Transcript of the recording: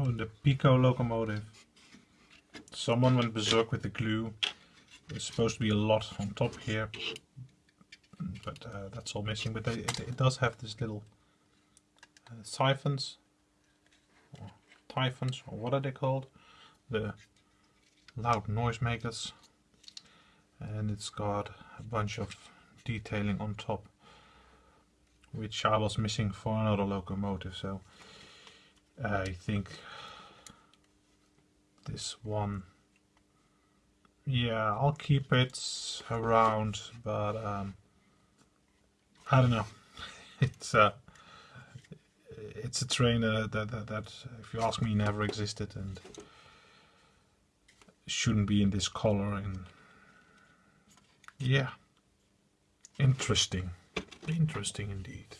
Oh, the Piko locomotive. Someone went berserk with the glue. There's supposed to be a lot on top here, but uh, that's all missing. But it, it, does have this little uh, siphons, or typhons, or what are they called? The loud noisemakers. And it's got a bunch of detailing on top, which I was missing for another locomotive. So I think this one. Yeah I'll keep it around but um, I don't know. It's a it's a train uh, that, that, that if you ask me never existed and shouldn't be in this color and yeah. Interesting. Interesting indeed